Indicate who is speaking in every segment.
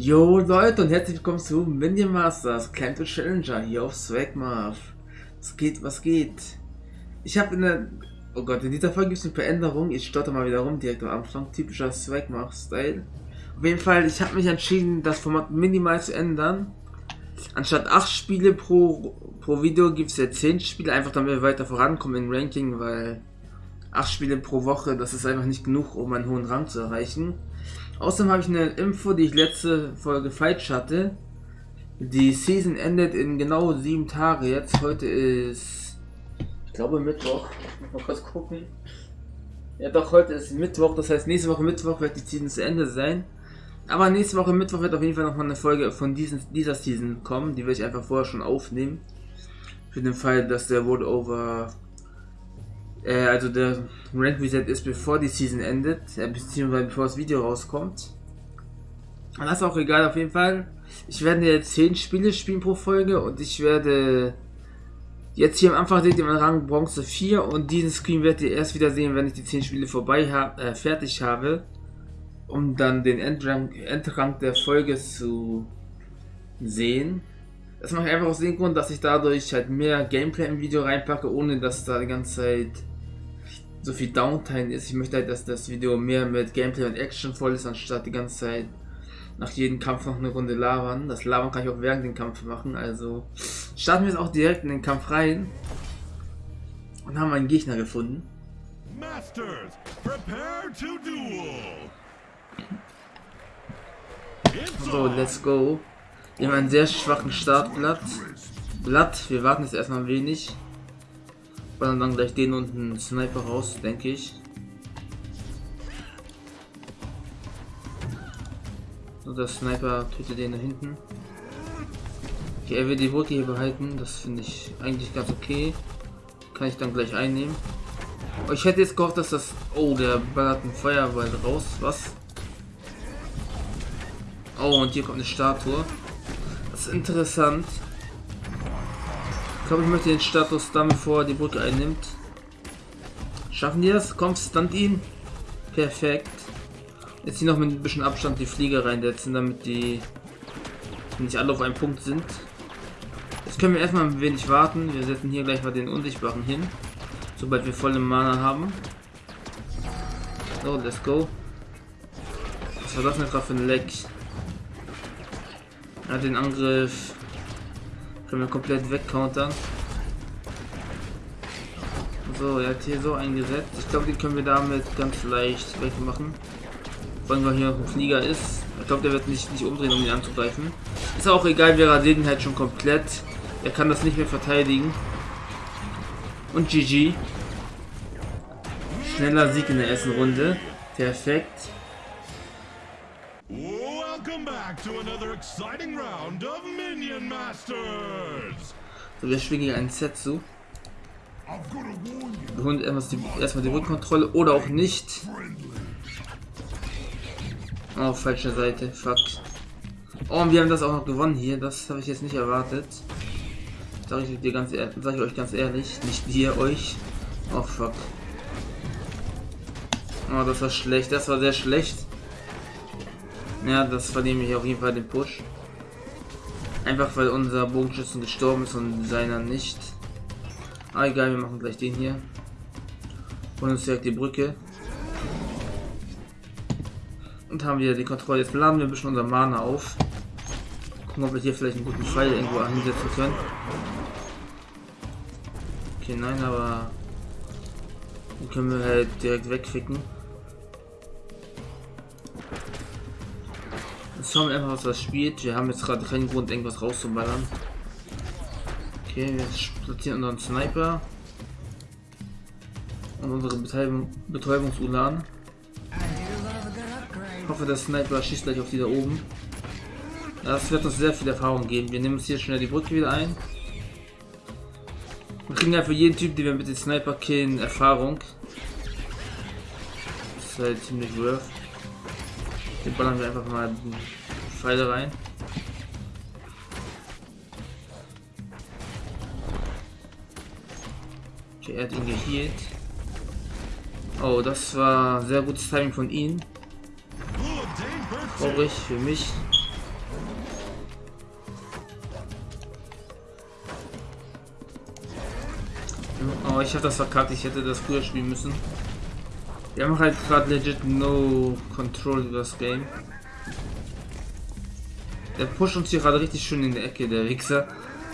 Speaker 1: Jo Leute und herzlich willkommen zu Minion Masters Camp Challenger hier auf Swagmarf. Was geht, was geht? Ich habe in der... Oh Gott, in dieser Folge gibt es eine Veränderung. Ich stotter mal wieder rum direkt am Anfang. Typischer Swagmarf-Style. Auf jeden Fall, ich habe mich entschieden, das Format minimal zu ändern. Anstatt 8 Spiele pro, pro Video gibt es jetzt 10 Spiele, einfach damit wir weiter vorankommen im Ranking, weil 8 Spiele pro Woche, das ist einfach nicht genug, um einen hohen Rang zu erreichen. Außerdem habe ich eine Info, die ich letzte Folge falsch hatte. Die Season endet in genau 7 Tage jetzt. Heute ist, ich glaube Mittwoch. Mal kurz gucken. Ja doch, heute ist Mittwoch, das heißt nächste Woche Mittwoch wird die Season zu Ende sein. Aber nächste Woche Mittwoch wird auf jeden Fall nochmal eine Folge von diesen, dieser Season kommen. Die werde ich einfach vorher schon aufnehmen. Für den Fall, dass der World Over äh, also der Rank Reset ist bevor die Season endet, äh, beziehungsweise bevor das Video rauskommt. Und das ist auch egal, auf jeden Fall. Ich werde jetzt 10 Spiele spielen pro Folge und ich werde jetzt hier am Anfang seht ihr meinen Rang Bronze 4 und diesen Screen werdet ihr erst wieder sehen, wenn ich die 10 Spiele vorbei hab, äh, fertig habe, um dann den Endrang, Endrang der Folge zu sehen. Das mache ich einfach aus dem Grund, dass ich dadurch halt mehr Gameplay im Video reinpacke, ohne dass da die ganze Zeit so viel Downtime ist. Ich möchte halt, dass das Video mehr mit Gameplay und Action voll ist, anstatt die ganze Zeit nach jedem Kampf noch eine Runde labern. Das Labern kann ich auch während dem Kampf machen, also starten wir jetzt auch direkt in den Kampf rein und haben einen Gegner gefunden. Masters, prepare to duel. So, let's go. Wir haben einen sehr schwachen Startblatt. Blatt, wir warten jetzt erstmal ein wenig. Und dann gleich den unten Sniper raus, denke ich. So, der Sniper tötet den da hinten. Okay, er will die Brücke hier behalten. Das finde ich eigentlich ganz okay. Kann ich dann gleich einnehmen. Oh, ich hätte jetzt gehofft, dass das... Oh, der ballert ein Feuerball raus. Was? Oh, und hier kommt eine Statue. Das ist interessant. Ich glaube, ich möchte den Status dann, er die Brücke einnimmt. Schaffen die das? Kommt, stunt ihn. Perfekt. Jetzt hier noch mit ein bisschen Abstand die Flieger reinsetzen, damit die nicht alle auf einem Punkt sind. Jetzt können wir erstmal ein wenig warten. Wir setzen hier gleich mal den Unsichtbaren hin. Sobald wir volle Mana haben. So, let's go. Was war das denn gerade für ein Leck? Er hat den Angriff können wir komplett wegcountern. So, er hat hier so eingesetzt. Ich glaube, den können wir damit ganz leicht wegmachen. Vor allem, weil hier noch ein Flieger ist. Ich glaube, der wird nicht, nicht umdrehen, um ihn anzugreifen. Ist auch egal, wir rasieren halt schon komplett. Er kann das nicht mehr verteidigen. Und GG. Schneller Sieg in der ersten Runde. Perfekt. Back to another exciting round of Minion Masters. So, wir schwingen einen Set zu. Wir holen erstmal die, Rückkontrolle oder auch nicht. Oh, falsche Seite. Fuck. Oh, und wir haben das auch noch gewonnen hier. Das habe ich jetzt nicht erwartet. Sag ich dir ganz sag ich euch ganz ehrlich, nicht dir euch. Oh fuck. Oh, das war schlecht. Das war sehr schlecht. Ja, das verlieren wir auf jeden Fall den Push. Einfach weil unser Bogenschützen gestorben ist und seiner nicht. Ah, egal, wir machen gleich den hier. Und uns direkt die Brücke. Und haben wir die Kontrolle. Jetzt laden wir ein bisschen unser Mana auf. Gucken, ob wir hier vielleicht einen guten Pfeil irgendwo einsetzen können. Okay, nein, aber... Den können wir halt direkt wegficken. Schauen wir einfach, was das spielt. Wir haben jetzt gerade keinen Grund, irgendwas rauszuballern. Okay, wir platzieren unseren Sniper. Und unsere Betäubung, Betäubungsulan. Ich hoffe, der Sniper schießt gleich auf die da oben. Das wird uns sehr viel Erfahrung geben. Wir nehmen uns hier schnell die Brücke wieder ein. Wir kriegen ja für jeden Typ, den wir mit dem Sniper killen, Erfahrung. Das ist halt ziemlich worth. Hier ballern wir einfach mal Pfeile rein. Okay, er hat ihn gehealt. Oh, das war sehr gutes Timing von ihm. Traurig für mich. Oh, ich habe das verkackt. Ich hätte das früher spielen müssen. Wir haben halt gerade legit no control über das Game. Der pusht uns hier gerade richtig schön in der Ecke, der Wichser.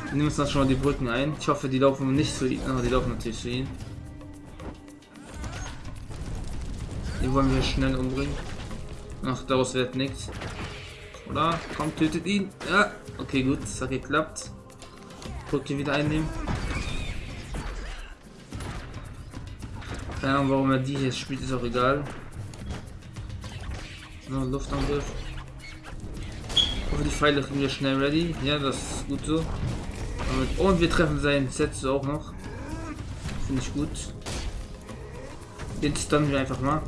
Speaker 1: Wir nehmen uns dann schon mal die Brücken ein. Ich hoffe, die laufen nicht zu ihm. Oh, die laufen natürlich zu ihm. Die wollen wir schnell umbringen. Ach, daraus wird nichts. Oder? Komm, tötet ihn. Ja, okay, gut, das hat geklappt. Brücke wieder einnehmen. Keine Ahnung, warum er die hier spielt, ist auch egal. So, Luftangriff. Hoffe, die Pfeile kriegen wir schnell ready. Ja, das ist gut so. Und wir treffen seinen Set auch noch. Finde ich gut. Den stunnen wir einfach mal.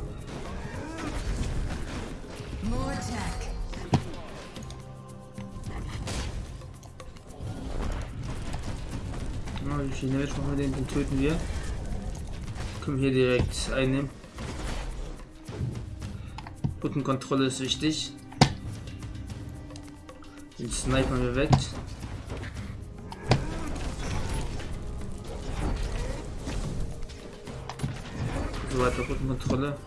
Speaker 1: Ja, wie viel Damage machen wir den? Den töten wir. Können wir hier direkt einnehmen. Rückenkontrolle ist wichtig. Den Sniper weg. So weiter Rückenkontrolle.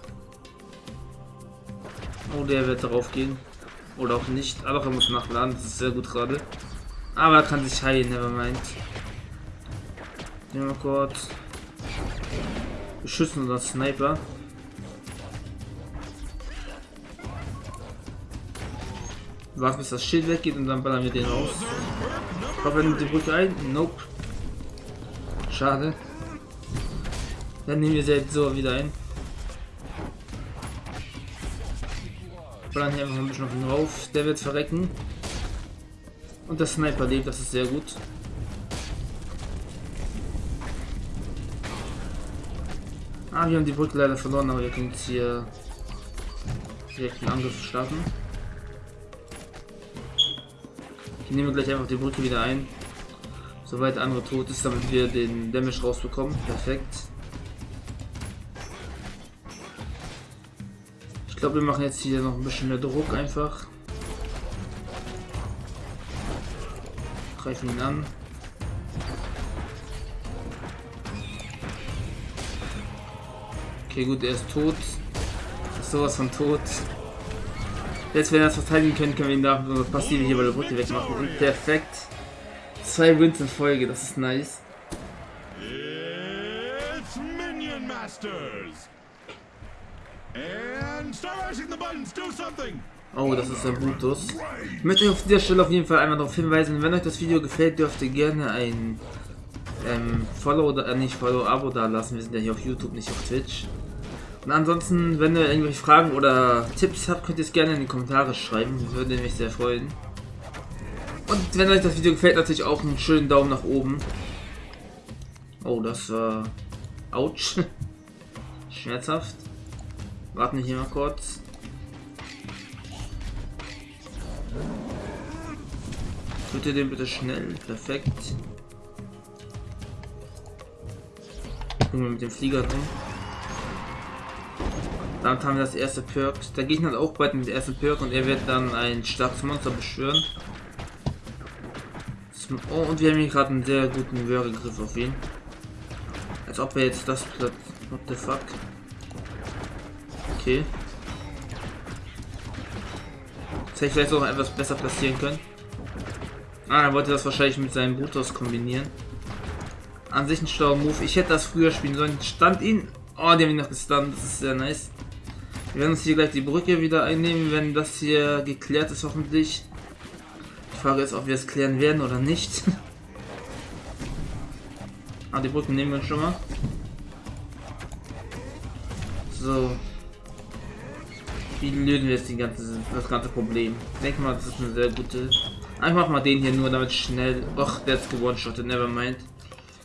Speaker 1: Oh, der wird darauf gehen. Oder auch nicht. Aber er muss nachladen. Das ist sehr gut gerade. Aber er kann sich heilen, nevermind. Nehmen wir kurz. Beschützen oder Sniper. Warten bis das Schild weggeht und dann ballern wir den raus. Er nimmt die Brücke ein? Nope. Schade. Dann nehmen wir jetzt so wieder ein. Ballern hier einfach ein bisschen auf ihn rauf. Der wird verrecken. Und der Sniper lebt, das ist sehr gut. Ah, wir haben die Brücke leider verloren, aber wir können jetzt hier direkt einen Angriff starten. Ich nehme gleich einfach die Brücke wieder ein. Soweit der andere tot ist, damit wir den Damage rausbekommen. Perfekt. Ich glaube, wir machen jetzt hier noch ein bisschen mehr Druck einfach. Greifen ihn an. Okay, gut, er ist tot. Ist sowas von tot. Jetzt, wenn wir das verteidigen können, können wir ihn nach so passive hier bei der Brücke wegmachen. Und perfekt. Zwei Wins in Folge, das ist nice. It's Minion Masters. And start the buttons, do something. Oh, das ist der Brutus. Ich möchte euch auf dieser Stelle auf jeden Fall einmal darauf hinweisen, wenn euch das Video gefällt, dürft ihr gerne ein ähm, Follow oder äh, nicht Follow, Abo da lassen. Wir sind ja hier auf YouTube, nicht auf Twitch. Und ansonsten, wenn ihr irgendwelche Fragen oder Tipps habt, könnt ihr es gerne in die Kommentare schreiben. Würde mich sehr freuen. Und wenn euch das Video gefällt, natürlich auch einen schönen Daumen nach oben. Oh, das war... Autsch. Schmerzhaft. Warten wir hier mal kurz. Bitte den bitte schnell. Perfekt. Gucken wir mit dem Flieger drin. Damit haben wir das erste Perk. Der Gegner hat auch bald mit dem ersten Perk und er wird dann ein starkes Monster beschwören. Oh, und wir haben hier gerade einen sehr guten Würgegriff auf ihn. Als ob er jetzt das What the fuck? Okay. Das hätte ich vielleicht auch etwas besser platzieren können. Ah, er wollte das wahrscheinlich mit seinem Brutus kombinieren. An sich ein schlauer Move. Ich hätte das früher spielen sollen. Stand ihn. Oh, die haben ihn noch gestunt. Das ist sehr nice. Wir werden uns hier gleich die Brücke wieder einnehmen, wenn das hier geklärt ist, hoffentlich. Die Frage ist, ob wir es klären werden oder nicht. ah, die Brücken nehmen wir schon mal. So. Wie lösen wir jetzt die ganze, das ganze Problem? Ich denke mal, das ist eine sehr gute. Einfach mal den hier nur, damit schnell. Och, der ist gewone-shottet, nevermind.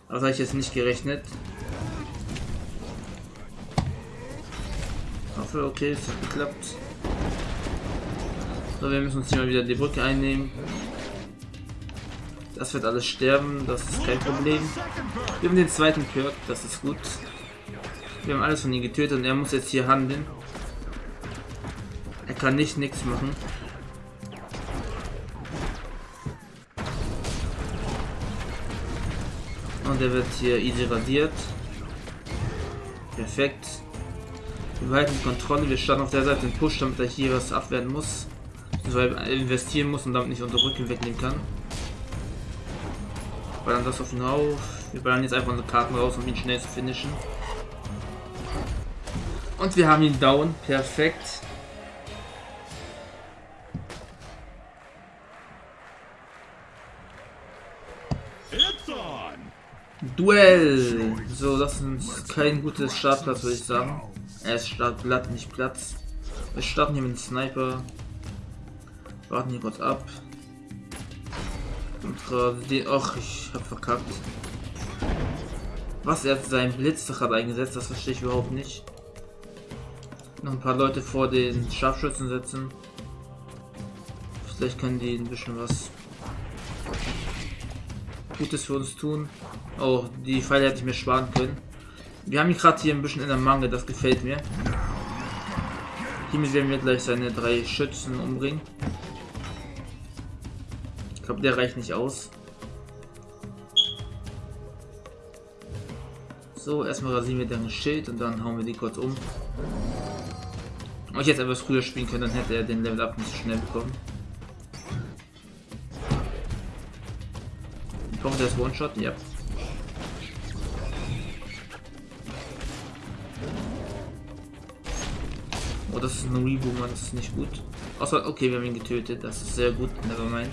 Speaker 1: Das habe ich jetzt nicht gerechnet. Hoffe, okay, es hat geklappt. So, wir müssen uns hier mal wieder die Brücke einnehmen. Das wird alles sterben, das ist kein Problem. Wir haben den zweiten Perk, das ist gut. Wir haben alles von ihm getötet und er muss jetzt hier handeln. Er kann nicht nichts machen. Und er wird hier easy radiert. Perfekt. Wir behalten die Kontrolle. Wir starten auf der Seite den Push, damit er hier was abwehren muss. Weil er investieren muss und damit nicht unsere Rücken wegnehmen kann. Ballern das auf ihn auf. Wir ballern jetzt einfach unsere Karten raus, um ihn schnell zu finishen. Und wir haben ihn down. Perfekt. Duell! So, das ist kein gutes Startplatz, würde ich sagen. Er ist Startblatt, nicht Platz. Wir starten hier mit dem Sniper. Warten hier kurz ab. Und gerade. Ach, ich hab verkackt. Was er seinen Blitz hat eingesetzt, das verstehe ich überhaupt nicht. Noch ein paar Leute vor den Scharfschützen setzen. Vielleicht können die ein bisschen was Gutes für uns tun. Oh, die Pfeile hätte ich mir sparen können. Wir haben ihn gerade hier ein bisschen in der Mangel, das gefällt mir. Hiermit werden wir gleich seine drei Schützen umbringen. Ich glaube, der reicht nicht aus. So, erstmal rasieren wir deren Schild und dann hauen wir die kurz um. Wenn ich jetzt etwas früher spielen können, dann hätte er den Level Up nicht so schnell bekommen. Kommt das One-Shot? Ja. Oh, das ist ein Reboomer, das ist nicht gut. Außer, okay, wir haben ihn getötet, das ist sehr gut, nevermind.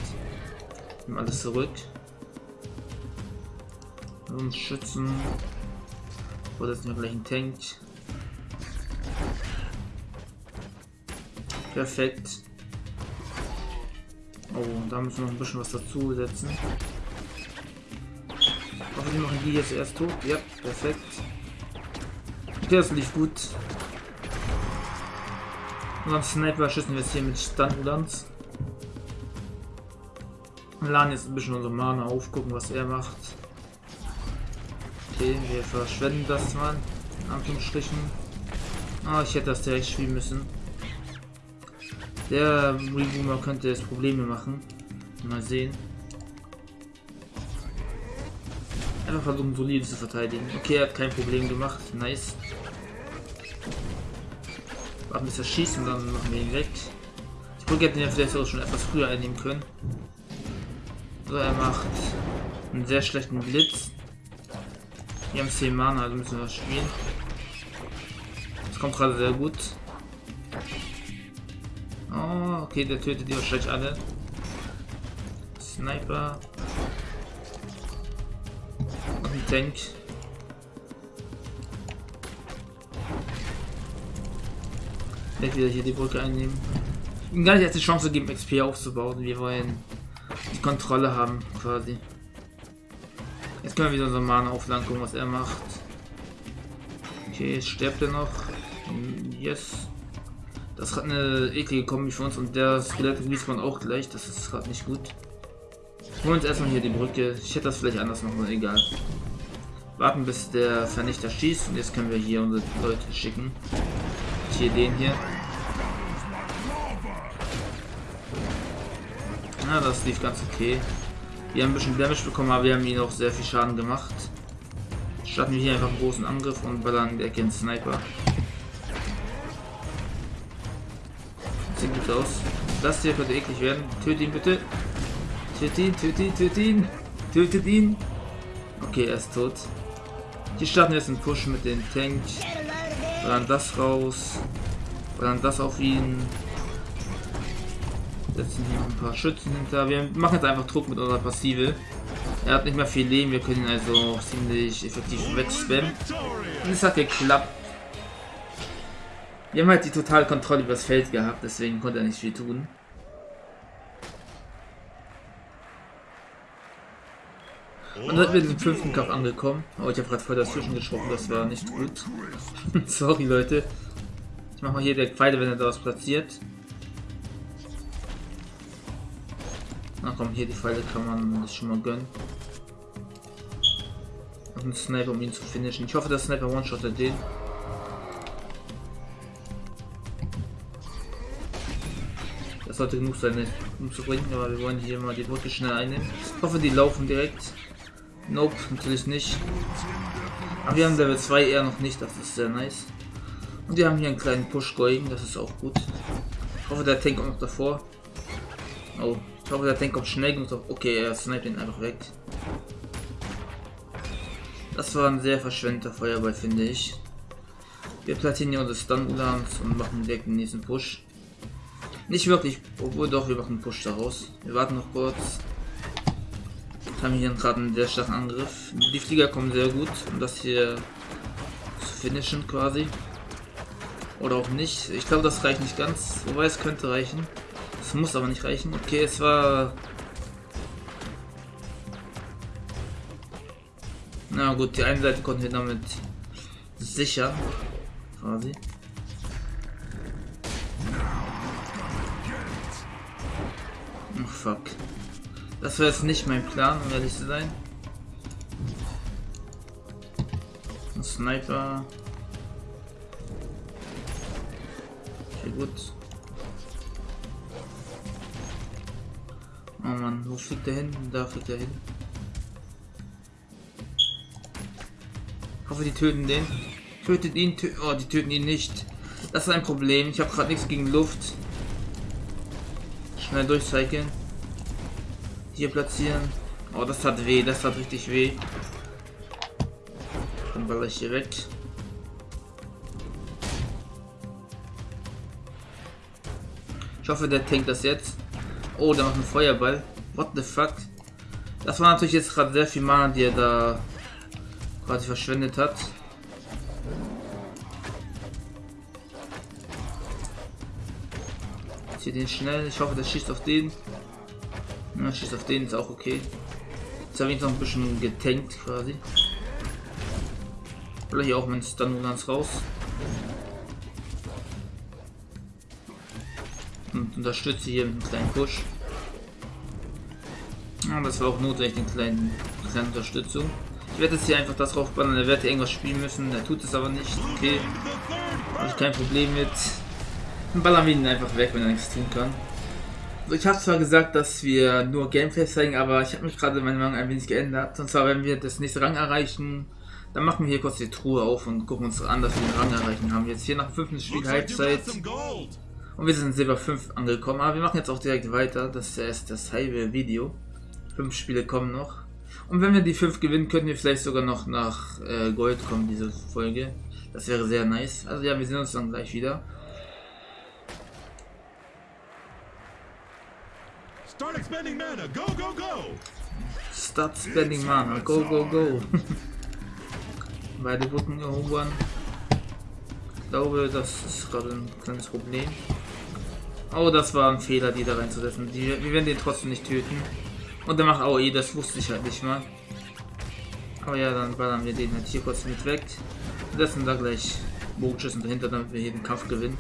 Speaker 1: Nehmen alles zurück. Uns schützen. Oder ist wir gleich ein Tank. Perfekt. Oh, da müssen wir noch ein bisschen was dazu setzen. Hoffentlich machen die jetzt erst tot. Ja, perfekt. Okay, das lief gut. Und am Sniper schießen wir jetzt hier mit Standlands. Laden jetzt ein bisschen unsere Mana auf, gucken was er macht. Okay, wir verschwenden das mal. In Anführungsstrichen. Ah, ich hätte das direkt spielen müssen. Der Reboomer könnte jetzt Probleme machen. Mal sehen. Einfach versuchen, solide zu verteidigen. Okay, er hat kein Problem gemacht. Nice. Warten bis er schießt und dann machen wir ihn weg. Ich gucke, hätte ihn ja vielleicht auch schon etwas früher einnehmen können. So, er macht einen sehr schlechten Blitz. Wir haben 10 Mana, also müssen wir spielen. Das kommt gerade sehr gut. Oh, okay, der tötet die wahrscheinlich alle. Sniper. Tank. Vielleicht wieder hier die Brücke einnehmen. Ihm gar nicht erst die Chance geben, XP aufzubauen. Wir wollen die Kontrolle haben, quasi. Jetzt können wir wieder so Mana aufladen, gucken, was er macht. Okay, stirbt er noch? Yes. Das hat eine eklige Kombi für uns und der Skelett man auch gleich. Das ist gerade nicht gut. Holen wir uns erstmal hier die Brücke. Ich hätte das vielleicht anders machen, egal. Warten bis der Vernichter schießt und jetzt können wir hier unsere Leute schicken. Hier den hier. Na, das lief ganz okay. Wir haben ein bisschen Damage bekommen, aber wir haben ihn auch sehr viel Schaden gemacht. Starten wir hier einfach einen großen Angriff und ballern der Kind Sniper. Sieht gut aus. Das hier könnte eklig werden. Tötet ihn bitte. Tötet ihn, tötet ihn, tötet ihn. Tötet ihn. Okay, er ist tot. Die starten jetzt einen Push mit den Tank. Dann das raus. dann das auf ihn. Setzen hier ein paar Schützen hinter. Wir machen jetzt einfach Druck mit unserer Passive. Er hat nicht mehr viel Leben, wir können ihn also ziemlich effektiv wegspammen. Und es hat geklappt. Wir haben halt die totale Kontrolle über das Feld gehabt, deswegen konnte er nicht viel tun. Und dann sind wir in fünften Kampf angekommen. Oh, ich habe gerade voll dazwischen gesprochen, das war nicht gut. Sorry, Leute. Ich mache mal hier der Pfeile, wenn er da was platziert. Na komm, hier die Pfeile kann man sich schon mal gönnen. Und ein Sniper, um ihn zu finishen. Ich hoffe, der Sniper one-shottet den. Das sollte genug sein, um zu bringen, aber wir wollen hier mal die Brücke schnell einnehmen. Ich hoffe, die laufen direkt. Nope, natürlich nicht. Aber wir haben Level 2 eher noch nicht, das ist sehr nice. Und wir haben hier einen kleinen Push going, das ist auch gut. Ich hoffe, der Tank kommt noch davor. Oh, ich hoffe, der Tank kommt schnell genug. Okay, er sniped ihn einfach weg. Das war ein sehr verschwendeter Feuerball, finde ich. Wir platzieren hier unsere Stun-Ulams und machen direkt den nächsten Push. Nicht wirklich, obwohl doch, wir machen einen Push daraus. Wir warten noch kurz. Haben hier gerade einen sehr starken Angriff. Die Flieger kommen sehr gut, um das hier zu finishen quasi. Oder auch nicht. Ich glaube, das reicht nicht ganz. Wobei es könnte reichen. Es muss aber nicht reichen. Okay, es war... Na gut, die eine Seite konnten wir damit sicher quasi. Oh fuck. Das war jetzt nicht mein Plan, um ehrlich zu sein. Ein Sniper. Okay, gut. Oh Mann, wo fliegt er hin? Da fliegt er hin. Ich hoffe, die töten den. Tötet ihn. Tö oh, die töten ihn nicht. Das ist ein Problem. Ich habe gerade nichts gegen Luft. Schnell durchcyclen. Hier platzieren. Oh, das hat weh. Das hat richtig weh. Dann baller ich hier weg. Ich hoffe, der tankt das jetzt. Oh, der macht einen Feuerball. What the fuck? Das war natürlich jetzt gerade sehr viel Mana, die er da quasi verschwendet hat. hier den schnell. Ich hoffe, der schießt auf den. Ja, schießt auf den, ist auch okay. Jetzt habe ich noch ein bisschen getankt quasi. Oder hier auch mein Stun ganz raus. Und unterstütze hier mit einem kleinen Push. Ja, das war auch notwendig, eine kleine, kleine Unterstützung. Ich werde jetzt hier einfach das raufbannen, er wird irgendwas spielen müssen, er tut es aber nicht. Okay, habe ich kein Problem mit. Dann ballern wir ihn einfach weg, wenn er nichts tun kann. Ich habe zwar gesagt, dass wir nur Gameplay zeigen, aber ich habe mich gerade meine Meinung ein wenig geändert. Und zwar, wenn wir das nächste Rang erreichen, dann machen wir hier kurz die Truhe auf und gucken uns an, dass wir den Rang erreichen haben. Jetzt hier nach 5. Spiel Halbzeit. Und wir sind Silber 5 angekommen. Aber wir machen jetzt auch direkt weiter. Das ist erst das halbe Video. Fünf Spiele kommen noch. Und wenn wir die 5 gewinnen, könnten wir vielleicht sogar noch nach äh, Gold kommen, diese Folge. Das wäre sehr nice. Also ja, wir sehen uns dann gleich wieder. Start expending mana. Go, go, go. Start spending mana. Go, go, go. Beide wurden erobern. Ich glaube, das ist gerade ein kleines Problem. Oh, das war ein Fehler, die da reinzusetzen. Die, wir werden den trotzdem nicht töten. Und der macht AOE, das wusste ich halt nicht mal. Aber ja, dann ballern wir den halt hier kurz mit weg. Setzen da gleich Bogenschüssen dahinter, damit wir hier den Kampf gewinnen.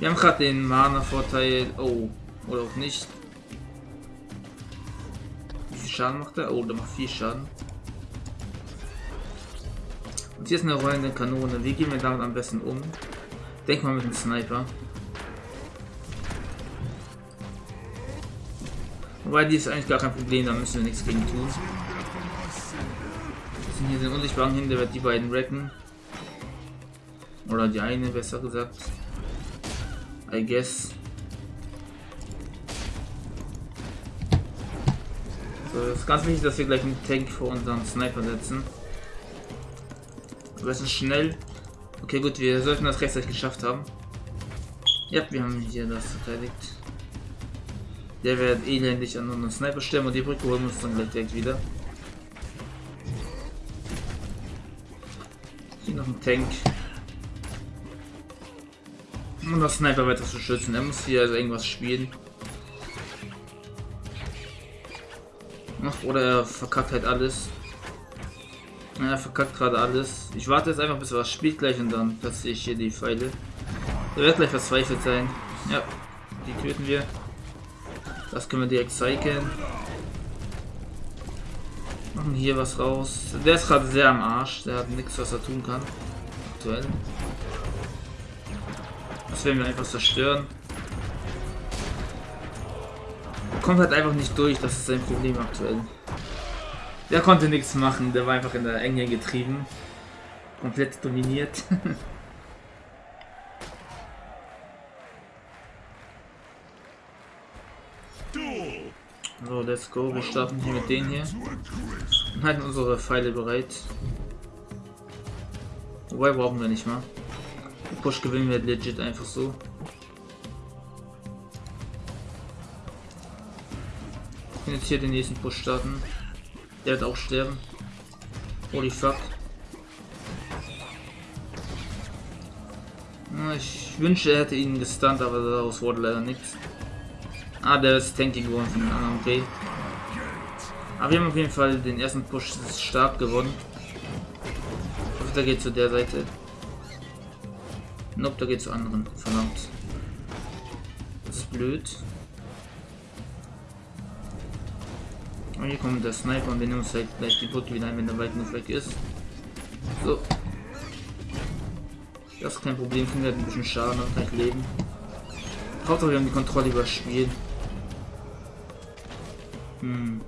Speaker 1: Wir haben gerade den Mana-Vorteil. Oh, oder auch nicht. Wie viel Schaden macht er? Oh, der macht viel Schaden. Und hier ist eine rollende Kanone. Wie gehen wir damit am besten um? Denk mal mit dem Sniper. Wobei die ist eigentlich gar kein Problem, da müssen wir nichts gegen tun. Wir sind hier den unsichtbaren hin, der wird die beiden retten. Oder die eine, besser gesagt. I guess. So, es ist ganz wichtig, dass wir gleich einen Tank vor unseren Sniper setzen. Es ist schnell. Okay, gut, wir sollten das rechtzeitig geschafft haben. Ja, wir haben hier das verteidigt. Der wird elendig an unseren Sniper stellen und die Brücke holen wir uns dann gleich direkt wieder. Hier noch ein Tank. Um das Sniper weiter zu schützen. Er muss hier also irgendwas spielen. Oder er verkackt halt alles. Ja, er verkackt gerade alles. Ich warte jetzt einfach, bis er was spielt gleich und dann platziere ich hier die Pfeile. Er wird gleich verzweifelt sein. Ja, die töten wir. Das können wir direkt cyclen. Machen hier was raus. Der ist gerade sehr am Arsch. Der hat nichts, was er tun kann. Aktuell. Das werden wir einfach zerstören kommt halt einfach nicht durch, das ist sein Problem aktuell. Der konnte nichts machen, der war einfach in der Enge getrieben. Komplett dominiert. so, let's go. Wir starten hier mit denen hier. Und halten unsere Pfeile bereit. Wobei brauchen wir nicht mal. Push gewinnen wir legit einfach so. Ich kann jetzt hier den nächsten Push starten. Der wird auch sterben. Holy fuck. Ich wünschte, er hätte ihn gestunt, aber daraus wurde leider nichts. Ah, der ist tanky geworden von den anderen, okay. Aber wir haben auf jeden Fall den ersten Push stark gewonnen. Ich hoffe, der geht zu der Seite. Nope, da geht zu anderen. Verdammt. Das ist blöd. Und hier kommt der Sniper und wir nehmen uns halt gleich die Brücke wieder ein, wenn der weit genug weg ist. So. Das ist kein Problem, kriegen wir halt ein bisschen Schaden und gleich leben. Hauptsache wir haben die Kontrolle über das Spiel. Hm.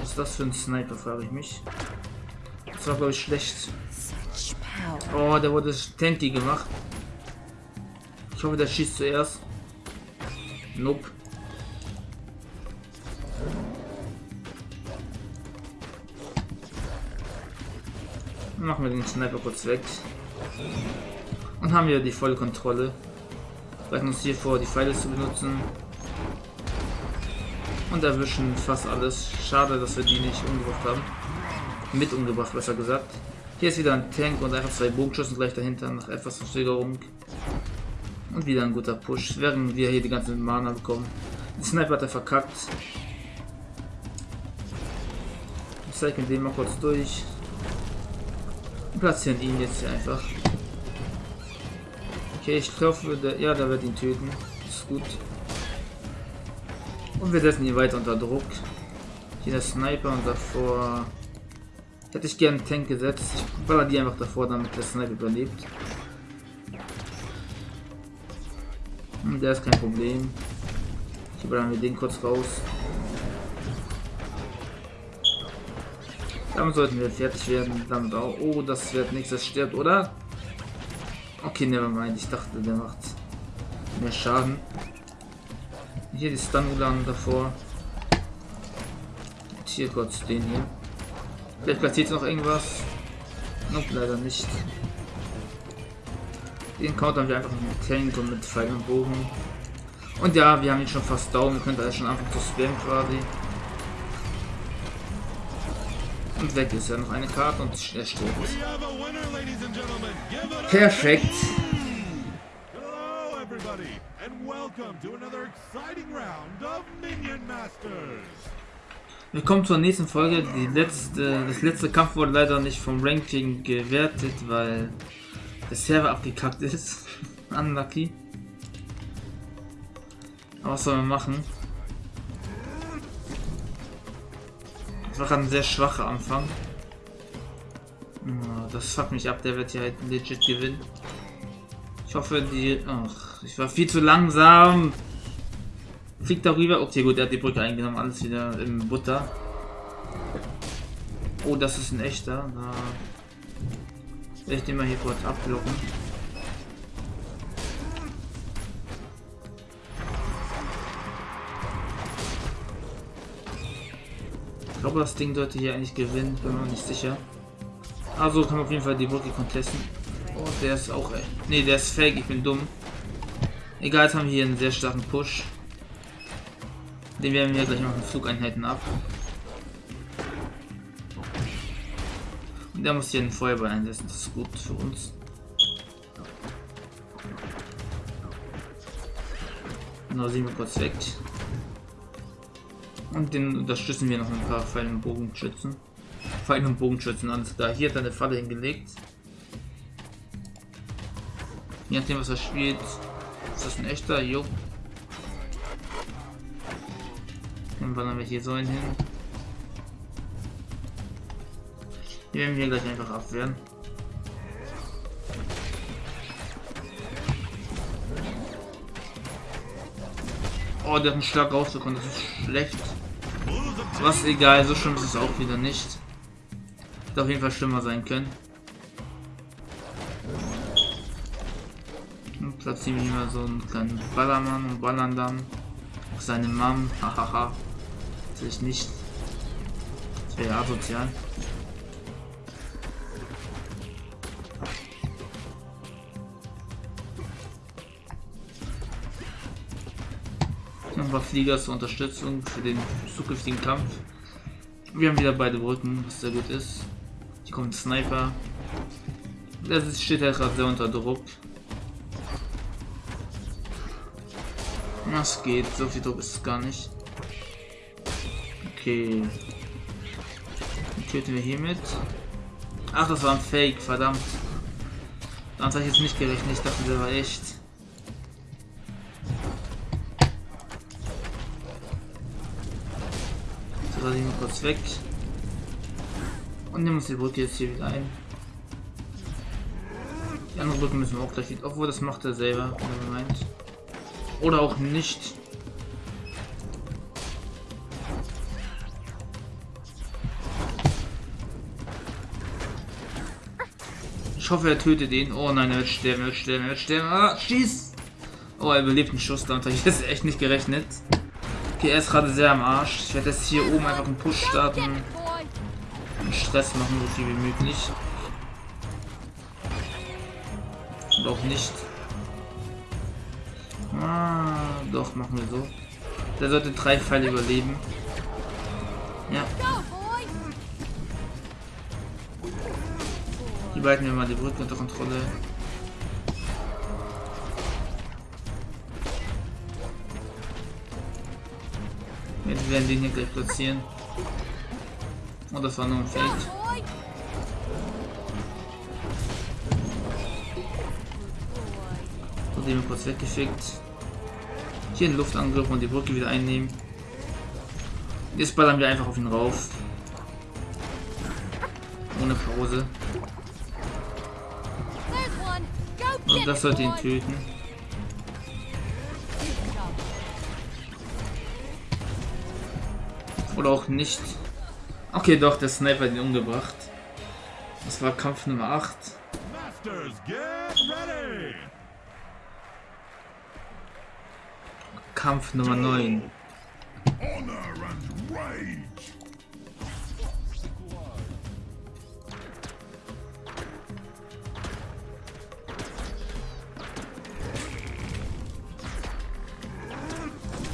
Speaker 1: Was ist das für ein Sniper, frage ich mich. Das war glaube ich schlecht. Oh, der wurde tanky gemacht. Ich hoffe, der schießt zuerst. Nope. Machen wir den Sniper kurz weg. Und haben wir die volle Kontrolle. Bereiten uns hier vor, die Pfeile zu benutzen. Und erwischen fast alles. Schade, dass wir die nicht umgebracht haben. Mit umgebracht, besser gesagt. Hier ist wieder ein Tank und einfach zwei Bogenschüssen gleich dahinter nach etwas Verzögerung. Und wieder ein guter Push, während wir hier die ganzen Mana bekommen. Der Sniper hat er verkackt. Ich zeige den mal kurz durch. Platzieren ihn jetzt einfach. Okay, ich hoffe, der, ja, der wird ihn töten. Ist gut. Und wir setzen ihn weiter unter Druck. Hier der Sniper und davor Hätte ich gerne einen Tank gesetzt. Ich baller die einfach davor, damit der Sniper überlebt. Und der ist kein Problem. Ich ballern wir den kurz raus. Damit sollten wir fertig werden. Damit auch. Oh, das wird nichts, das stirbt, oder? Okay, nevermind. Ich dachte, der macht mehr Schaden. Hier die Stun davor. Und hier kurz den hier. Vielleicht platziert noch irgendwas. Nope, leider nicht. Den countern wir einfach mit Tank und mit Pfeil und Bogen. Und ja, wir haben ihn schon fast down. Wir können also schon anfangen zu spammen quasi. Und weg ist ja noch eine Karte und er stirbt. Perfekt. Hello everybody and welcome to another exciting round of Minion Masters. Willkommen zur nächsten Folge. Die letzte, das letzte Kampf wurde leider nicht vom Ranking gewertet, weil der Server abgekackt ist. Unlucky. Aber was soll man machen? War ein sehr schwacher Anfang. Das fuckt mich ab, der wird hier halt legit gewinnen. Ich hoffe, die... Ach, ich war viel zu langsam. Fliegt darüber. Okay, gut, er hat die Brücke eingenommen. Alles wieder im Butter. Oh, das ist ein echter. Da werde ich den mal hier kurz abblocken. Glaube, das Ding sollte hier eigentlich gewinnen. Bin mir nicht sicher. Also kann man auf jeden Fall die Brücke contesten. Oh, der ist auch... Ne, der ist fake. Ich bin dumm. Egal, jetzt haben wir hier einen sehr starken Push. Den werden wir gleich noch in Flugeinheiten ab. Und der muss hier einen Feuerball einsetzen, das ist gut für uns. Genau, sehen wir kurz weg. Und den unterstützen wir noch ein paar und Bogenschützen. Und Bogenschützen, alles da. Hier hat er eine Falle hingelegt. Je nachdem, was er spielt, ist das ein echter? Jo. Dann wandern wir hier so hin. Hier werden wir gleich einfach abwehren. Oh, der hat einen Schlag rausgekommen, das ist schlecht. Was egal, so schlimm ist es auch wieder nicht. Hätte auf jeden Fall schlimmer sein können. Und platzieren wir mal so einen kleinen Ballermann und ballern dann seine Mom. Hahaha. Natürlich nicht. Das wäre asozial. Paar Flieger zur Unterstützung für den zukünftigen Kampf. Wir haben wieder beide Brücken, was sehr gut ist. Hier kommt ein Sniper. Der steht ja gerade sehr unter Druck. Was geht? So viel Druck ist es gar nicht. Okay. Den töten wir hiermit. Ach, das war ein Fake, verdammt. Damit habe ich jetzt nicht gerechnet. Ich dachte, der war echt. Lasse ich mal kurz weg. Und nehmen uns die Brücke jetzt hier wieder ein. Die andere Brücke müssen wir auch gleich wieder. Obwohl, das macht er selber, wenn er meint. Oder auch nicht. Ich hoffe, er tötet ihn. Oh nein, er wird sterben, er wird sterben, er wird sterben. Ah, schieß! Oh, er überlebt einen Schuss, damit habe ich jetzt echt nicht gerechnet. Ist gerade sehr am Arsch. Ich werde jetzt hier oben einfach einen Push starten. Und Stress machen, so viel wie möglich. Auch nicht. Ah, doch, machen wir so. Der sollte drei Pfeile überleben. Ja. Die beiden wir mal die Brücke unter Kontrolle. Werden die hier gleich platzieren. Und das war nur ein Fake. Und den kurz weggeschickt. Hier einen Luftangriff und die Brücke wieder einnehmen. Jetzt ballern wir einfach auf ihn rauf. Ohne Pause. Und das sollte ihn töten. Oder auch nicht. Okay, doch, der Sniper hat ihn umgebracht. Das war Kampf Nummer 8. Kampf Nummer 9.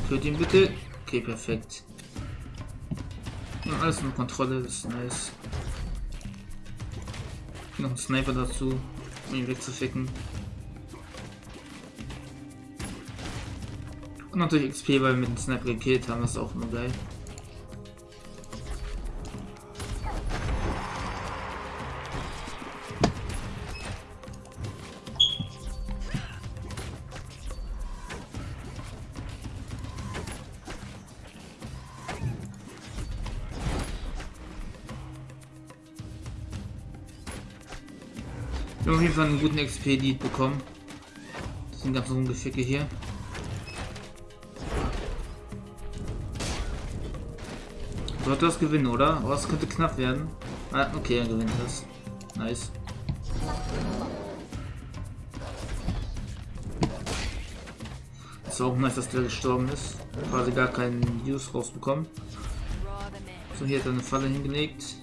Speaker 1: Töt ihn bitte. Okay, perfekt. Ja, alles unter Kontrolle, das ist nice. Noch ein Sniper dazu, um ihn wegzuficken. Und natürlich XP, weil wir mit dem Sniper gekillt haben, das ist auch immer geil. Auf jeden Fall einen guten XP-Lead bekommen. Das sind ganz Rumgeficke hier. Sollte das gewinnen, oder? Oh, es könnte knapp werden. Ah, okay, er gewinnt das. Nice. Es war auch nice, dass der gestorben ist. Quasi gar keinen Use rausbekommen. So, hier hat er eine Falle hingelegt.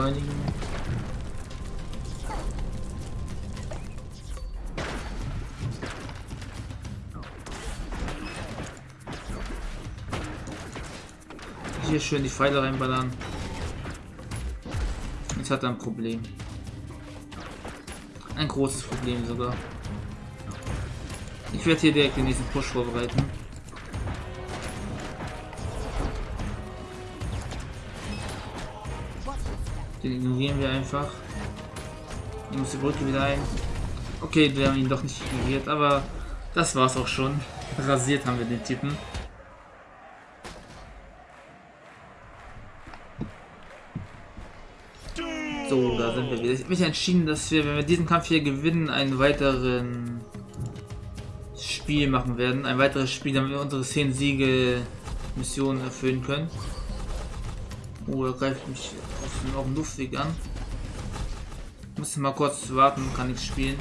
Speaker 1: Beschleunigen. Hier schön die Pfeile reinballern. Jetzt hat er ein Problem. Ein großes Problem sogar. Ich werde hier direkt den nächsten Push vorbereiten. Den ignorieren wir einfach. Ich muss die Brücke wieder ein. Okay, wir haben ihn doch nicht ignoriert, aber das war's auch schon. Rasiert haben wir den Typen. So, da sind wir wieder. Ich habe mich entschieden, dass wir, wenn wir diesen Kampf hier gewinnen, einen weiteren Spiel machen werden. Ein weiteres Spiel, damit wir unsere 10 Siege Mission erfüllen können. Oh, er greift mich auf dem Luftweg an. Muss mal kurz warten, kann ich spielen.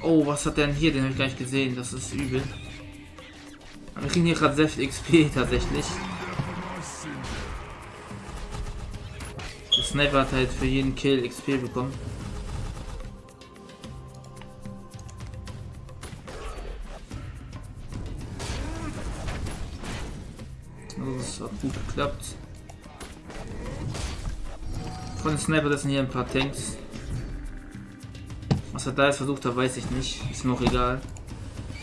Speaker 1: Oh, was hat denn hier? Den habe ich gar nicht gesehen. Das ist übel. Wir kriegen hier gerade sehr viel XP tatsächlich. Der Sniper hat halt für jeden Kill XP bekommen. Geklappt. Von den Sniper, das sind hier ein paar Tanks. Was er da jetzt versucht hat, weiß ich nicht. Ist mir auch egal.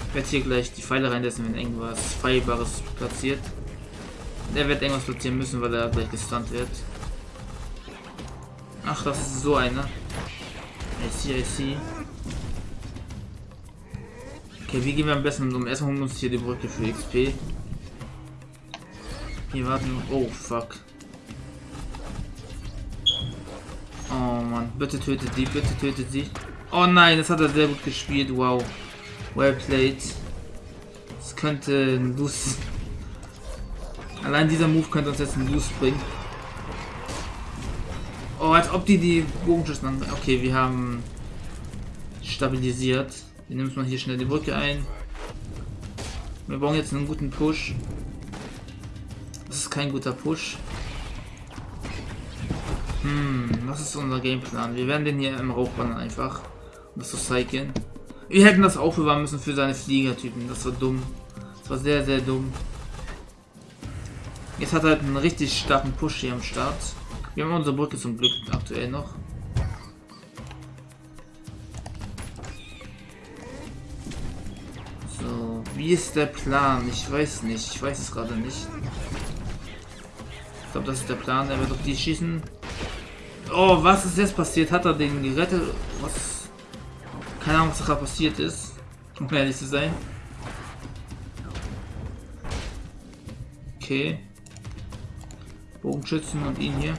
Speaker 1: Ich werde hier gleich die Pfeile reinlassen, wenn irgendwas Feierbares platziert. Der wird irgendwas platzieren müssen, weil er gleich gestunt wird. Ach, das ist so einer. I see, I see. Okay, wie gehen wir am besten um? Erstmal holen wir uns hier die Brücke für XP. Hier warten. Oh, fuck. Oh Mann, bitte tötet sie, bitte tötet sie. Oh nein, das hat er sehr gut gespielt. Wow. Well played. Das könnte ein Lose. Allein dieser Move könnte uns jetzt ein Lose bringen. Oh, als ob die die Bogenschüsse an. Okay, wir haben stabilisiert. Wir nehmen mal hier schnell die Brücke ein. Wir brauchen jetzt einen guten Push. Das ist kein guter Push. Hm, was ist unser Gameplan? Wir werden den hier im Rauch bannen einfach. Um das zu cyclen. Wir hätten das aufbewahren müssen für seine Fliegertypen. Das war dumm. Das war sehr, sehr dumm. Jetzt hat er halt einen richtig starken Push hier am Start. Wir haben unsere Brücke zum Glück aktuell noch. So, wie ist der Plan? Ich weiß nicht. Ich weiß es gerade nicht. Glaube, das ist der Plan. Er wird auf die schießen. Oh, was ist jetzt passiert? Hat er den gerettet? Was? Keine Ahnung, was da passiert ist. Um ehrlich zu sein. Okay. Bogenschützen und ihn hier.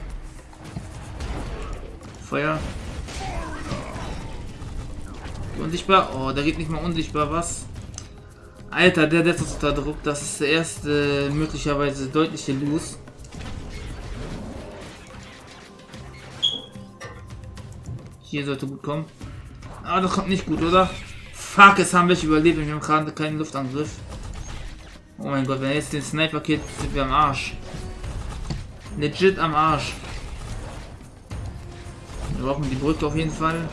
Speaker 1: Feuer. Unsichtbar. Oh, da geht nicht mal unsichtbar was. Alter, der setzt unter Druck. Das ist der erste möglicherweise deutliche Lose. Hier sollte gut kommen. Aber das kommt nicht gut, oder? Fuck, es haben wir überlebt wir haben gerade keinen Luftangriff. Oh mein Gott, wenn jetzt den Sniper killt, sind wir am Arsch. Legit am Arsch. Wir brauchen die Brücke auf jeden Fall.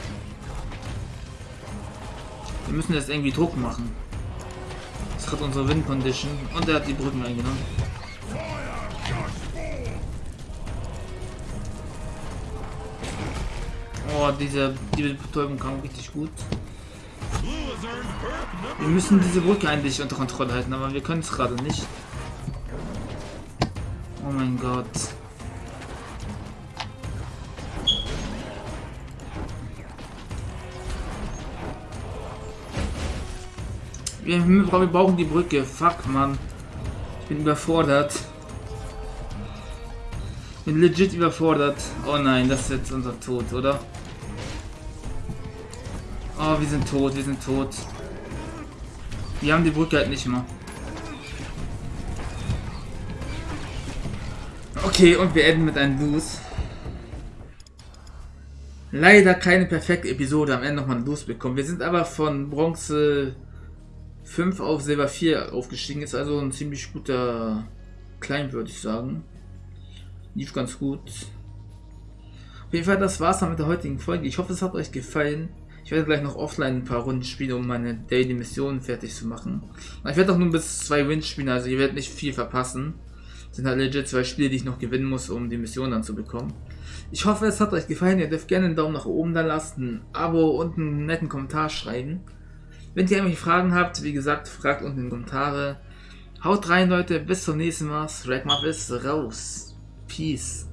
Speaker 1: Wir müssen jetzt irgendwie Druck machen. Das hat unsere Win Condition und er hat die Brücken eingenommen. Oh, diese, diese Betäubung kam richtig gut. Wir müssen diese Brücke eigentlich unter Kontrolle halten, aber wir können es gerade nicht. Oh mein Gott. Wir, wir brauchen die Brücke. Fuck, Mann. Ich bin überfordert. Ich bin legit überfordert. Oh nein, das ist jetzt unser Tod, oder? Oh, wir sind tot, wir sind tot. Wir haben die Brücke halt nicht mehr. Okay, und wir enden mit einem Lose. Leider keine perfekte Episode, am Ende nochmal ein Lose bekommen. Wir sind aber von Bronze 5 auf Silber 4 aufgestiegen. Ist also ein ziemlich guter Klein, würde ich sagen. Lief ganz gut. Auf jeden Fall, das war's dann mit der heutigen Folge. Ich hoffe, es hat euch gefallen. Ich werde gleich noch offline ein paar Runden spielen, um meine Daily Mission fertig zu machen. Ich werde auch nur bis zwei Wins spielen, also ihr werdet nicht viel verpassen. Das sind halt legit zwei Spiele, die ich noch gewinnen muss, um die Mission dann zu bekommen. Ich hoffe, es hat euch gefallen. Ihr dürft gerne einen Daumen nach oben da lassen, ein Abo und einen netten Kommentar schreiben. Wenn ihr irgendwelche Fragen habt, wie gesagt, fragt unten in die Kommentare. Haut rein, Leute. Bis zum nächsten Mal. Ragmuff ist raus. Peace.